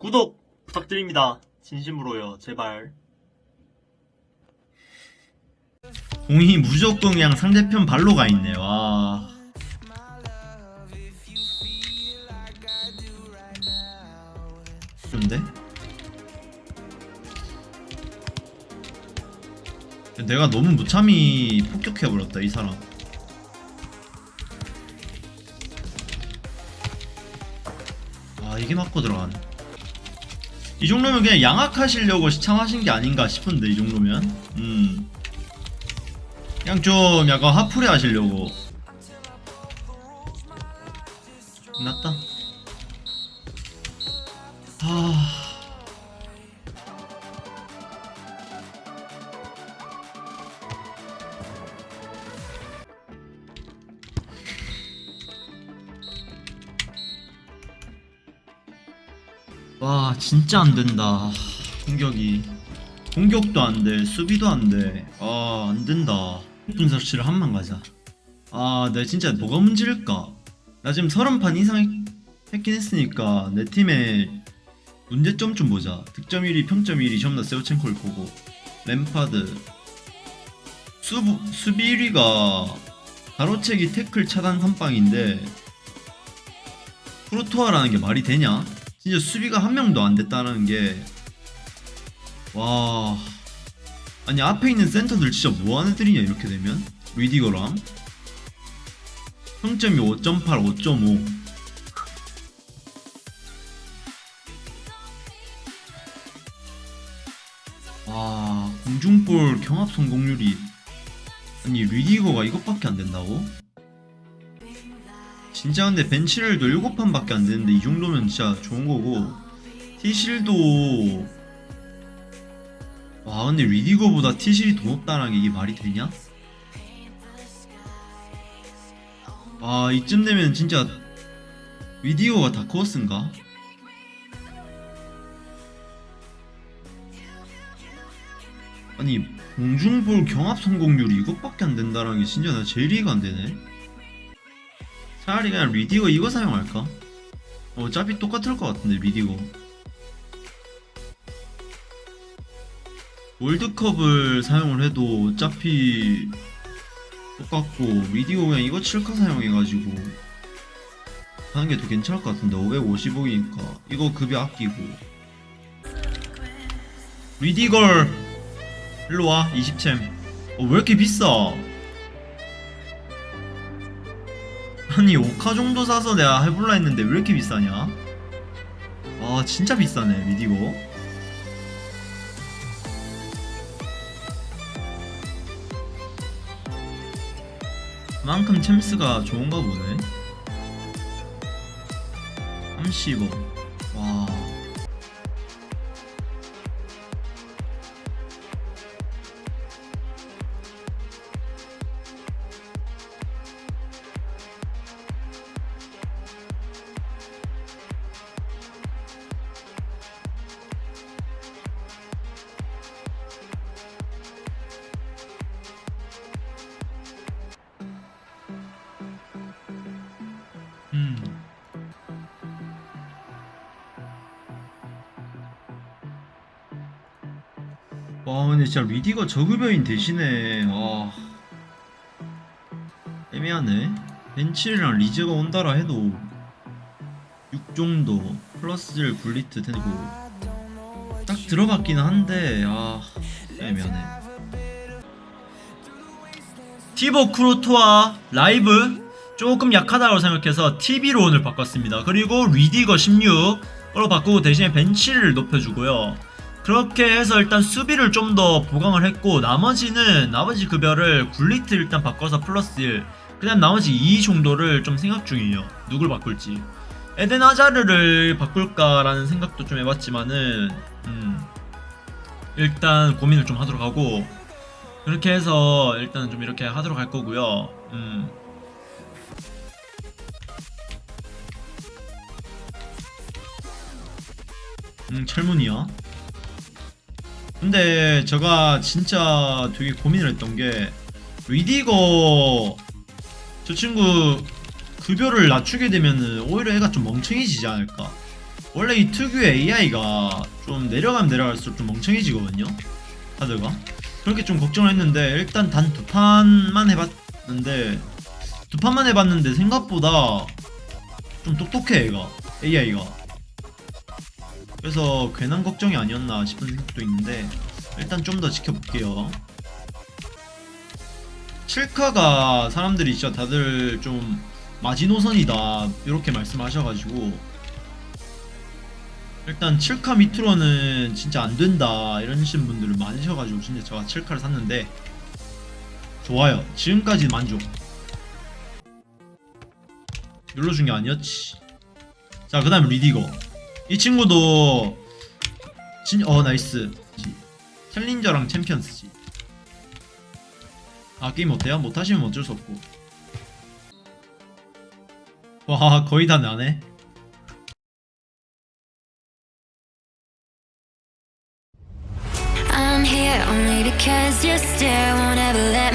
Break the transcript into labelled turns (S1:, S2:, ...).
S1: 구독 부탁드립니다. 진심으로요. 제발.
S2: 공이 무조건 그냥 상대편 발로 가 있네. 와. 좋은데? 내가 너무 무참히 폭격해버렸다 이 사람. 아 이게 맞고 들어가네. 이 정도면 그냥 양악하시려고 시참하신 게 아닌가 싶은데 이 정도면. 음. 그냥 좀 약간 하풀이 하시려고 끝났다 하... 와 진짜 안된다. 공격이. 공격도 안돼 수비도 안돼. 아 안된다. 분석치를 한만 가자. 아 내가 진짜 뭐가 문제일까? 나 지금 30판 이상 했- 했긴 했으니까 내 팀의 문제점 좀 보자. 득점 1위 평점 1위 전부 다 세우첸코일 거고. 램파드. 수부, 수비 1위가 가로채기 태클 차단 선빵인데 프로토아라는 게 말이 되냐? 진짜 수비가 한 명도 안 됐다는 게 와. 아니 앞에 있는 센터들 진짜 뭐하는 애들이냐 이렇게 되면 리디거랑 평점이 5.8, 5.5 와 공중볼 경합 성공률이 아니 리디거가 이것밖에 안 된다고? 진짜 근데 벤치를도 7판밖에 안 되는데 이 정도면 진짜 좋은 거고 티실도 와 근데 리디거보다 티실이 더 높다는 게 이게 말이 되냐? 아 이쯤 되면 진짜 리디거가 다크호스인가? 아니 공중볼 경합 성공률이 이것밖에 안 된다는 게 진짜 나 제일 이해가 안 되네 차라리 그냥 리디거 이거 사용할까? 어차피 똑같을 것 같은데 리디거 월드컵을 사용을 해도 어차피 똑같고 리디오 그냥 이거 7카 사용해가지고 하는 게 더 괜찮을 것 같은데 555이니까. 이거 급여 아끼고. 리디걸 일로와 20챔. 어, 왜 이렇게 비싸 아니 5카 정도 사서 내가 해볼라 했는데 왜 이렇게 비싸냐? 아 진짜 비싸네 리디거 그만큼 챔스가 좋은가 보네. 30억. 와 음. 와 근데 진짜 리디가 저급여인 대신에 와. 애매하네. 벤치랑 리즈가 온다라 해도 6 정도 플러스 1 굴리트 되고 딱 들어갔기는 한데 아 애매하네. 티보 크로토와 라이브 조금 약하다고 생각해서 TV로 오늘 바꿨습니다. 그리고 리디거 16으로 바꾸고 대신에 벤치를 높여주고요. 그렇게 해서 일단 수비를 좀 더 보강을 했고 나머지는 나머지 급여를 굴리트 일단 바꿔서 플러스 1 그냥 나머지 2 정도를 좀 생각 중이에요. 누굴 바꿀지. 에덴 하자르를 바꿀까라는 생각도 좀 해봤지만은 음, 일단 고민을 좀 하도록 하고 그렇게 해서 일단 좀 이렇게 하도록 할 거고요. 음. 음, 철문이야. 근데 제가 진짜 되게 고민을 했던 게 리디거 저 친구 급여를 낮추게 되면은 오히려 애가 좀 멍청해지지 않을까. 원래 이 특유의 AI가 좀 내려가면 내려갈수록 좀 멍청해지거든요. 다들가 그렇게 좀 걱정을 했는데 일단 단 두 판만 해봤는데 두 판만 해봤는데 생각보다 좀 똑똑해 얘가 AI가 그래서 괜한 걱정이 아니었나 싶은 생각도 있는데 일단 좀 더 지켜볼게요. 7카가 사람들이 진짜 다들 좀 마지노선이다 이렇게 말씀하셔가지고 일단 7카 밑으로는 진짜 안 된다 이러신 분들 많으셔가지고 진짜 제가 7카를 샀는데 좋아요. 지금까지 만족. 눌러준 게 아니었지. 자그 다음 리디거 이 친구도 진, 어 나이스 챌린저랑 챔피언스지 아 게임 어때요? 못하시면 어쩔 수 없고 와 거의 다 나네
S3: I'm here only because your stare won't ever let.